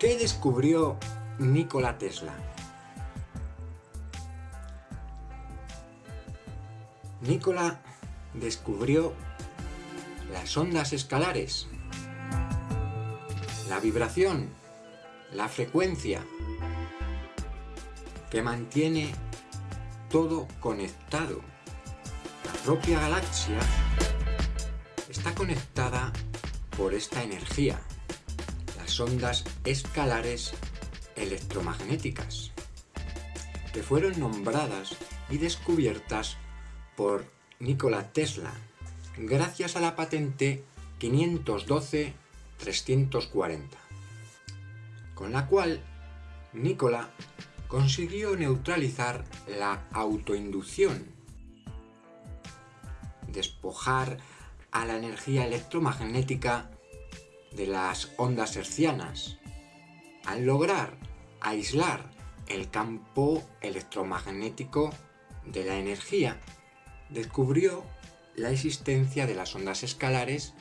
¿Qué descubrió Nikola Tesla? Nikola descubrió las ondas escalares, la vibración, la frecuencia, que mantiene todo conectado. La propia galaxia está conectada por esta energía, ondas escalares electromagnéticas, que fueron nombradas y descubiertas por Nikola Tesla, gracias a la patente 512-340, con la cual Nikola consiguió neutralizar la autoinducción, despojar a la energía electromagnética de las ondas hercianas, al lograr aislar el campo electromagnético de la energía, descubrió la existencia de las ondas escalares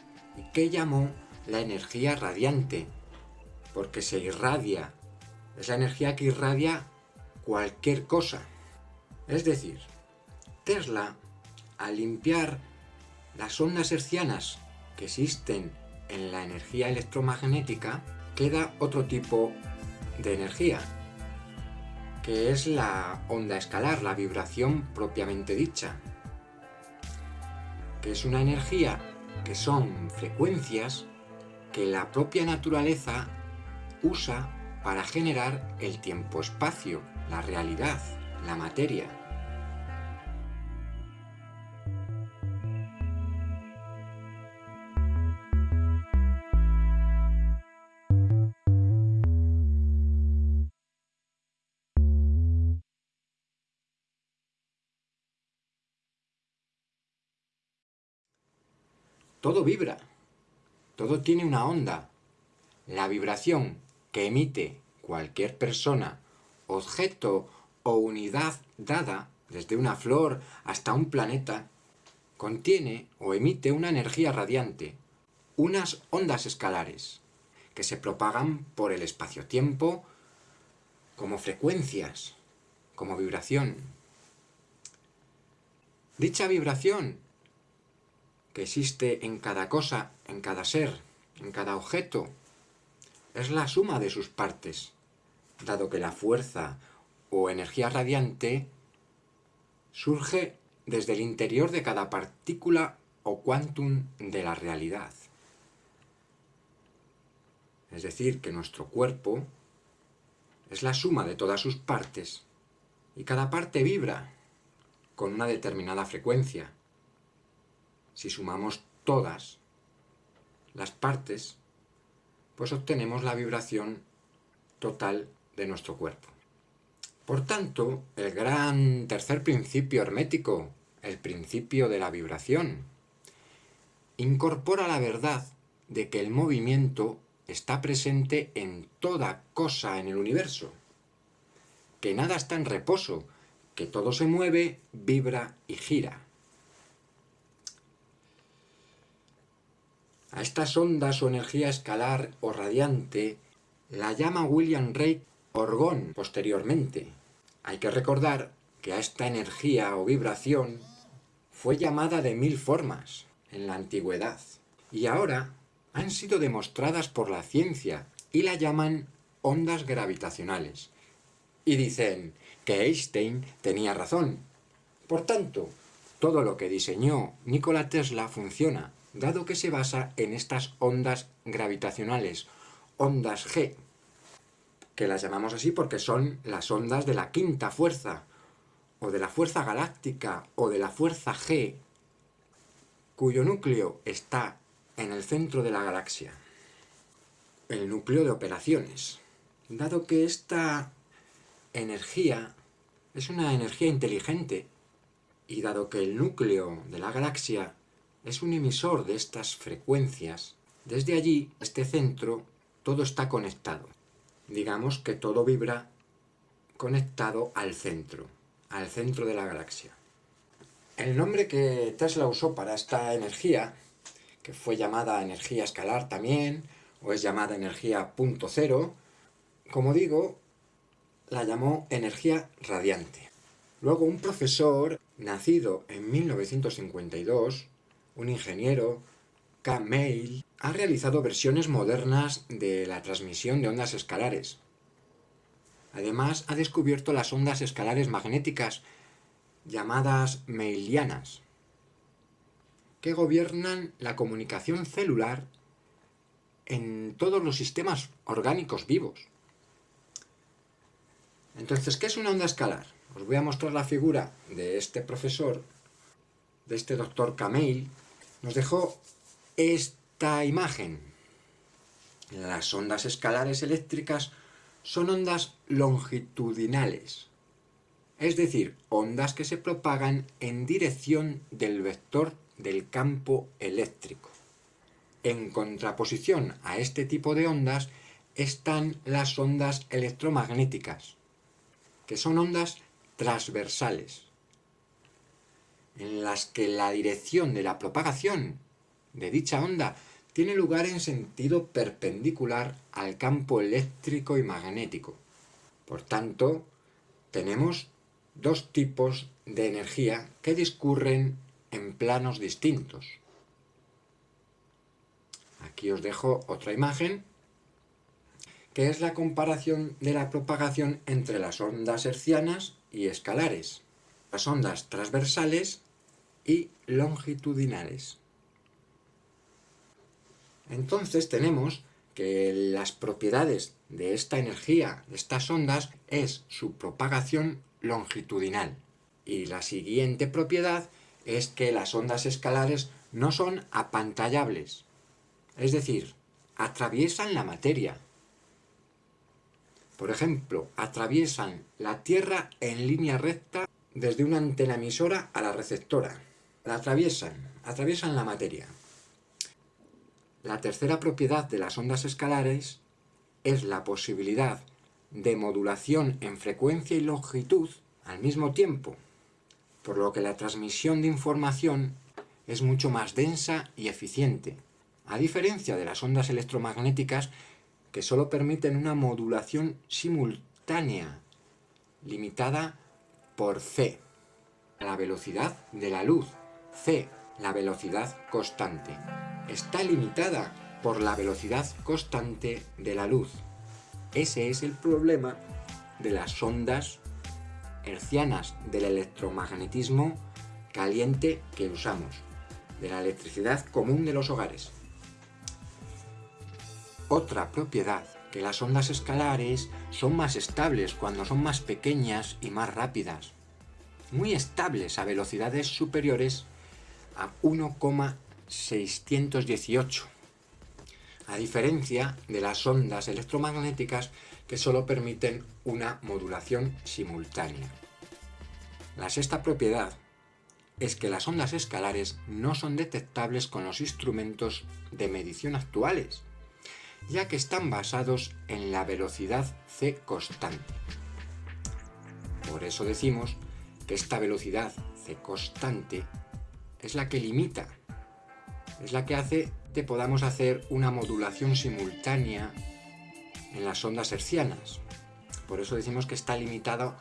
que llamó la energía radiante, porque se irradia, es la energía que irradia cualquier cosa. Es decir, Tesla, al limpiar las ondas hercianas que existen en la energía electromagnética, queda otro tipo de energía, que es la onda escalar, la vibración propiamente dicha, que es una energía que son frecuencias que la propia naturaleza usa para generar el tiempo-espacio, la realidad, la materia. Todo vibra, todo tiene una onda. La vibración que emite cualquier persona, objeto o unidad dada, desde una flor hasta un planeta, contiene o emite una energía radiante, unas ondas escalares, que se propagan por el espacio-tiempo como frecuencias, como vibración. Dicha vibración existe en cada cosa, en cada ser, en cada objeto, es la suma de sus partes, dado que la fuerza o energía radiante surge desde el interior de cada partícula o quantum de la realidad. Es decir, que nuestro cuerpo es la suma de todas sus partes, y cada parte vibra con una determinada frecuencia. Si sumamos todas las partes, pues obtenemos la vibración total de nuestro cuerpo. Por tanto, el gran tercer principio hermético, el principio de la vibración, incorpora la verdad de que el movimiento está presente en toda cosa en el universo, que nada está en reposo, que todo se mueve, vibra y gira. A estas ondas o energía escalar o radiante la llama William Ray Orgón posteriormente. Hay que recordar que a esta energía o vibración fue llamada de mil formas en la antigüedad y ahora han sido demostradas por la ciencia y la llaman ondas gravitacionales. Y dicen que Einstein tenía razón. Por tanto, todo lo que diseñó Nikola Tesla funciona dado que se basa en estas ondas gravitacionales, ondas G, que las llamamos así porque son las ondas de la quinta fuerza, o de la fuerza galáctica, o de la fuerza G, cuyo núcleo está en el centro de la galaxia, el núcleo de operaciones. Dado que esta energía es una energía inteligente, y dado que el núcleo de la galaxia es un emisor de estas frecuencias. Desde allí, este centro, todo está conectado. Digamos que todo vibra conectado al centro, al centro de la galaxia. El nombre que Tesla usó para esta energía, que fue llamada energía escalar también, o es llamada energía punto cero, como digo, la llamó energía radiante. Luego un profesor, nacido en 1952, un ingeniero, K. Mail, ha realizado versiones modernas de la transmisión de ondas escalares. Además, ha descubierto las ondas escalares magnéticas, llamadas Mailianas, que gobiernan la comunicación celular en todos los sistemas orgánicos vivos. Entonces, ¿qué es una onda escalar? Os voy a mostrar la figura de este profesor, de este doctor Cameil. Nos dejó esta imagen. Las ondas escalares eléctricas son ondas longitudinales, es decir, ondas que se propagan en dirección del vector del campo eléctrico. En contraposición a este tipo de ondas están las ondas electromagnéticas, que son ondas transversales, en las que la dirección de la propagación de dicha onda tiene lugar en sentido perpendicular al campo eléctrico y magnético. Por tanto, tenemos dos tipos de energía que discurren en planos distintos. Aquí os dejo otra imagen, que es la comparación de la propagación entre las ondas hercianas y escalares, las ondas transversales y longitudinales. Entonces tenemos que las propiedades de esta energía, de estas ondas, es su propagación longitudinal. Y la siguiente propiedad es que las ondas escalares no son apantallables, es decir, atraviesan la materia. Por ejemplo, atraviesan la Tierra en línea recta desde una antena emisora a la receptora. La atraviesan, atraviesan la materia. La tercera propiedad de las ondas escalares es la posibilidad de modulación en frecuencia y longitud al mismo tiempo, por lo que la transmisión de información es mucho más densa y eficiente, a diferencia de las ondas electromagnéticas que solo permiten una modulación simultánea, limitada por c, la velocidad de la luz, c, la velocidad constante está limitada por la velocidad constante de la luz. Ese es el problema de las ondas hercianas del electromagnetismo caliente que usamos, de la electricidad común de los hogares. Otra propiedad, que las ondas escalares son más estables cuando son más pequeñas y más rápidas, muy estables a velocidades superiores a 1,5 618, a diferencia de las ondas electromagnéticas que solo permiten una modulación simultánea. La sexta propiedad es que las ondas escalares no son detectables con los instrumentos de medición actuales, ya que están basados en la velocidad c constante. Por eso decimos que esta velocidad c constante es la que limita es la que hace que podamos hacer una modulación simultánea en las ondas hercianas. Por eso decimos que está limitado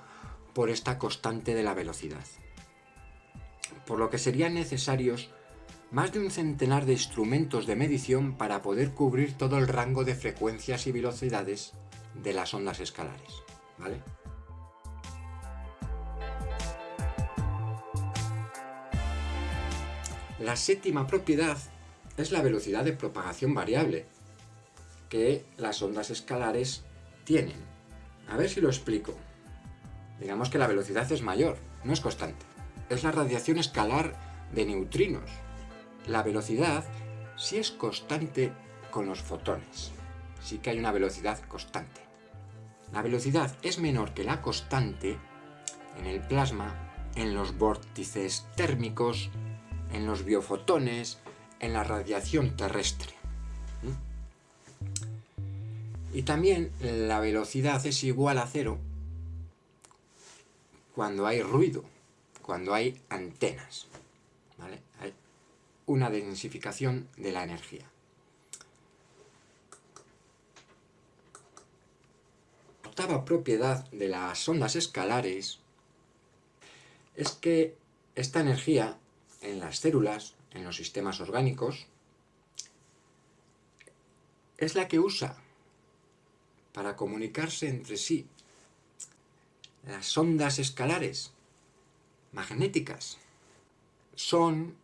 por esta constante de la velocidad. Por lo que serían necesarios más de un centenar de instrumentos de medición para poder cubrir todo el rango de frecuencias y velocidades de las ondas escalares. ¿vale? La séptima propiedad es la velocidad de propagación variable que las ondas escalares tienen. A ver si lo explico. Digamos que la velocidad es mayor, no es constante. Es la radiación escalar de neutrinos. La velocidad sí es constante con los fotones. Sí que hay una velocidad constante. La velocidad es menor que la constante en el plasma, en los vórtices térmicos, en los biofotones, en la radiación terrestre. Y también la velocidad es igual a cero cuando hay ruido, cuando hay antenas. Hay una densificación de la energía. octava propiedad de las ondas escalares es que esta energía en las células, en los sistemas orgánicos, es la que usa para comunicarse entre sí. Las ondas escalares magnéticas son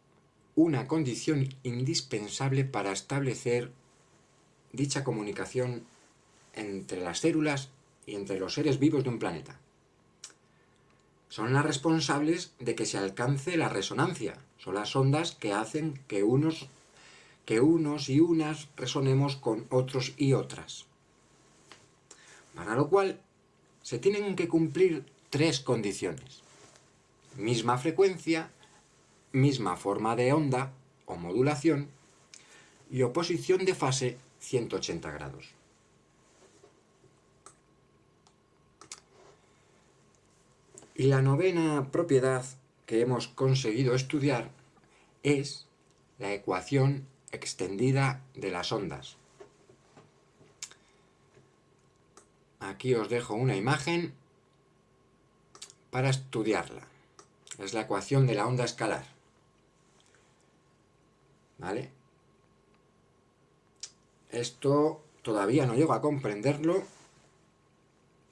una condición indispensable para establecer dicha comunicación entre las células y entre los seres vivos de un planeta. Son las responsables de que se alcance la resonancia. Son las ondas que hacen que unos, que unos y unas resonemos con otros y otras. Para lo cual se tienen que cumplir tres condiciones. Misma frecuencia, misma forma de onda o modulación y oposición de fase 180 grados. Y la novena propiedad que hemos conseguido estudiar es la ecuación extendida de las ondas. Aquí os dejo una imagen para estudiarla. Es la ecuación de la onda escalar. ¿Vale? Esto todavía no llego a comprenderlo,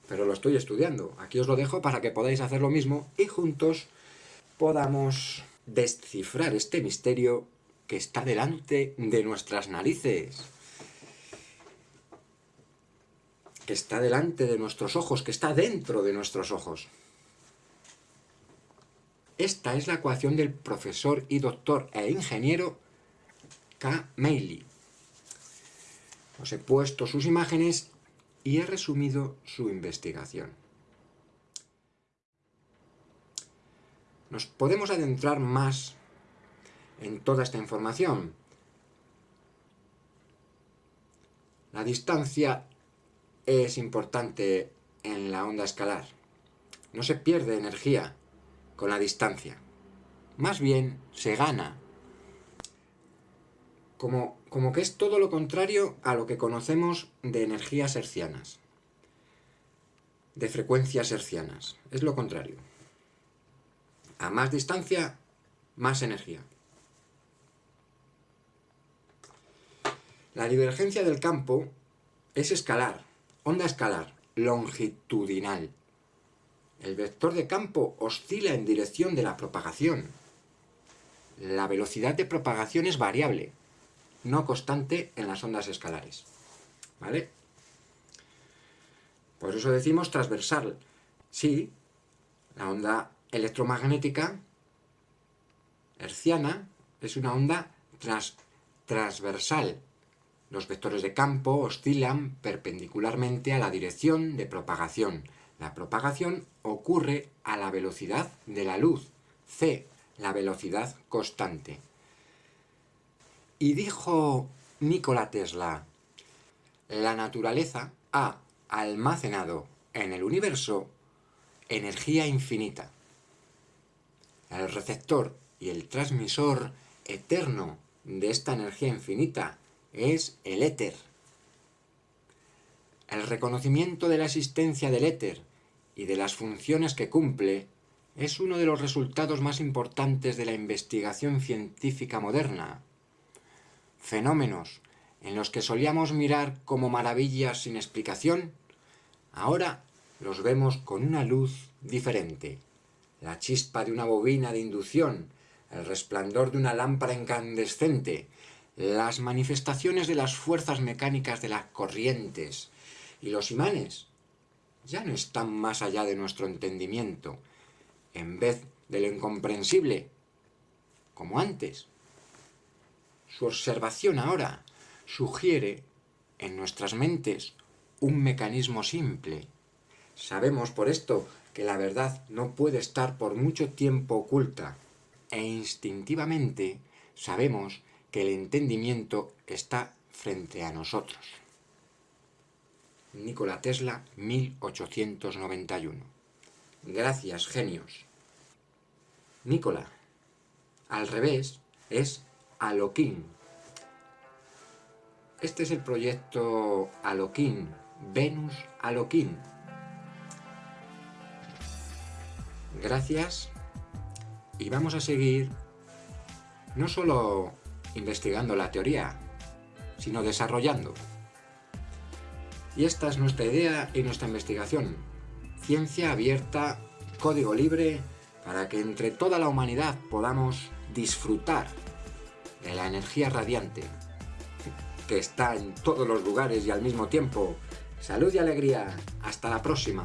pero lo estoy estudiando. Aquí os lo dejo para que podáis hacer lo mismo y juntos podamos descifrar este misterio que está delante de nuestras narices. Que está delante de nuestros ojos, que está dentro de nuestros ojos. Esta es la ecuación del profesor y doctor e ingeniero K. Meili. Os he puesto sus imágenes y he resumido su investigación. Nos podemos adentrar más en toda esta información. La distancia es importante en la onda escalar. No se pierde energía con la distancia. Más bien se gana como, que es todo lo contrario a lo que conocemos de energías hercianas, de frecuencias hercianas. Es lo contrario. A más distancia, más energía. La divergencia del campo es escalar, onda escalar, longitudinal. El vector de campo oscila en dirección de la propagación. La velocidad de propagación es variable, no constante en las ondas escalares. ¿Vale? Por eso decimos transversal. Sí, la onda electromagnética herciana es una onda transversal. Los vectores de campo oscilan perpendicularmente a la dirección de propagación. La propagación ocurre a la velocidad de la luz, c, la velocidad constante. Y dijo Nikola Tesla, la naturaleza ha almacenado en el universo energía infinita. El receptor y el transmisor eterno de esta energía infinita es el éter. El reconocimiento de la existencia del éter y de las funciones que cumple es uno de los resultados más importantes de la investigación científica moderna fenómenos en los que solíamos mirar como maravillas sin explicación, ahora los vemos con una luz diferente. La chispa de una bobina de inducción, el resplandor de una lámpara incandescente, las manifestaciones de las fuerzas mecánicas de las corrientes y los imanes ya no están más allá de nuestro entendimiento, en vez de lo incomprensible, como antes. Su observación ahora sugiere en nuestras mentes un mecanismo simple. Sabemos por esto que la verdad no puede estar por mucho tiempo oculta e instintivamente sabemos que el entendimiento está frente a nosotros. Nikola Tesla, 1891. Gracias, genios. Nikola, al revés, es Aloquín. Este es el proyecto Aloquín, Venus Aloquín. Gracias y vamos a seguir no solo investigando la teoría, sino desarrollando. Y esta es nuestra idea y nuestra investigación. Ciencia abierta, código libre, para que entre toda la humanidad podamos disfrutar de la energía radiante que está en todos los lugares y al mismo tiempo. Salud y alegría. Hasta la próxima.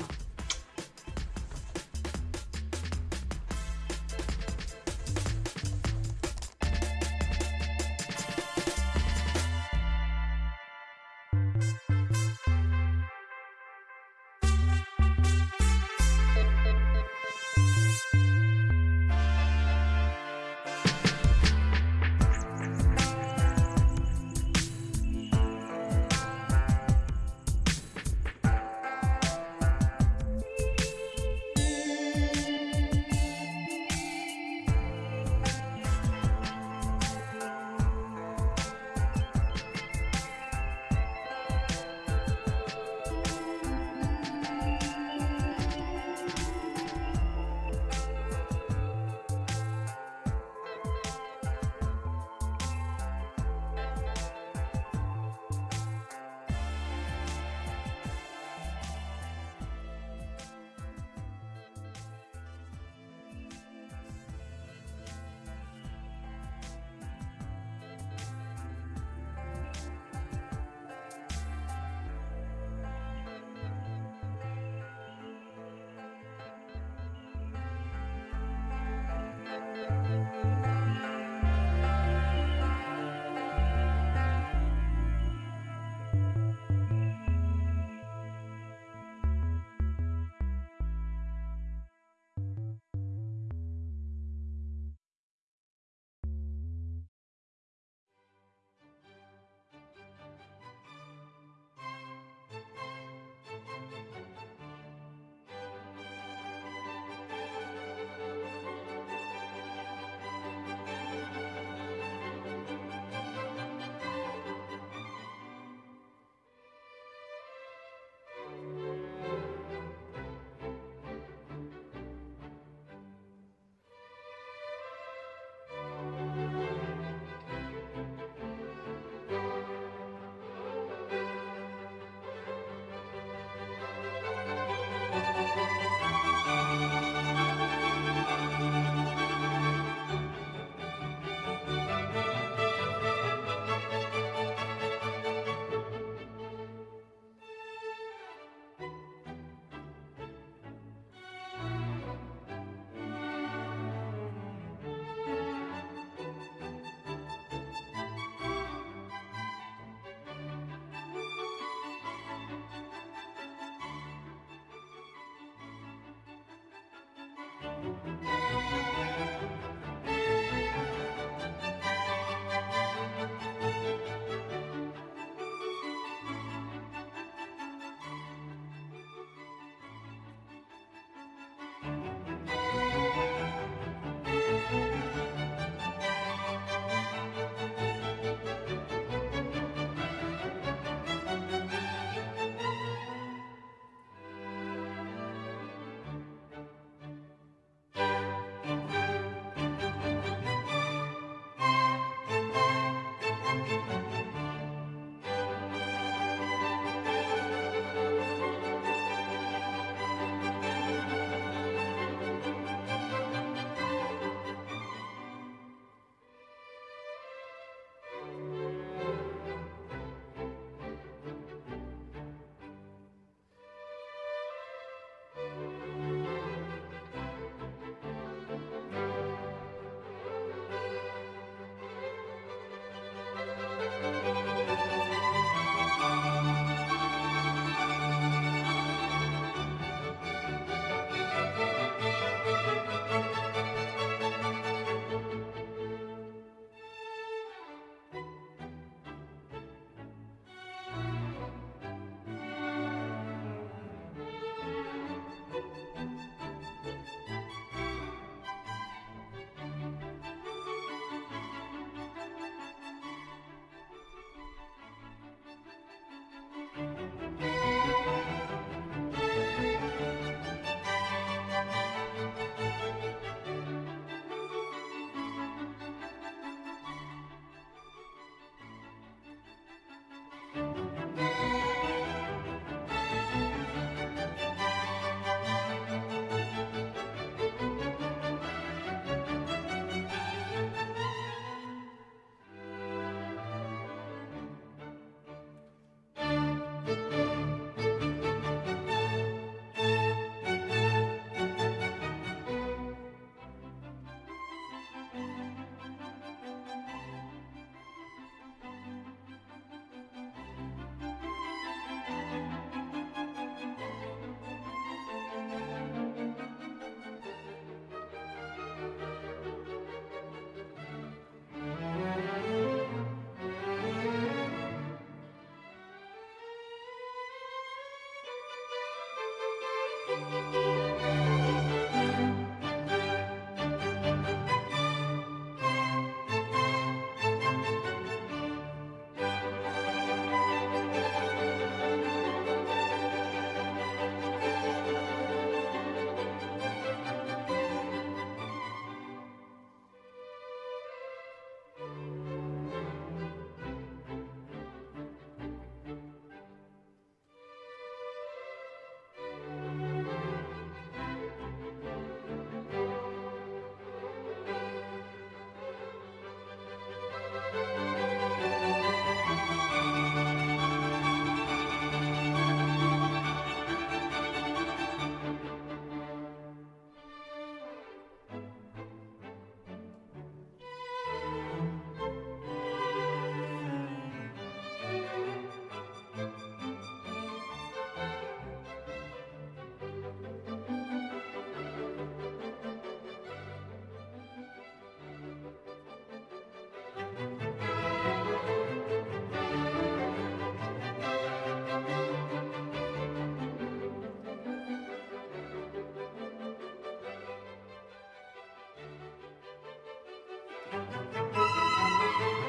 Música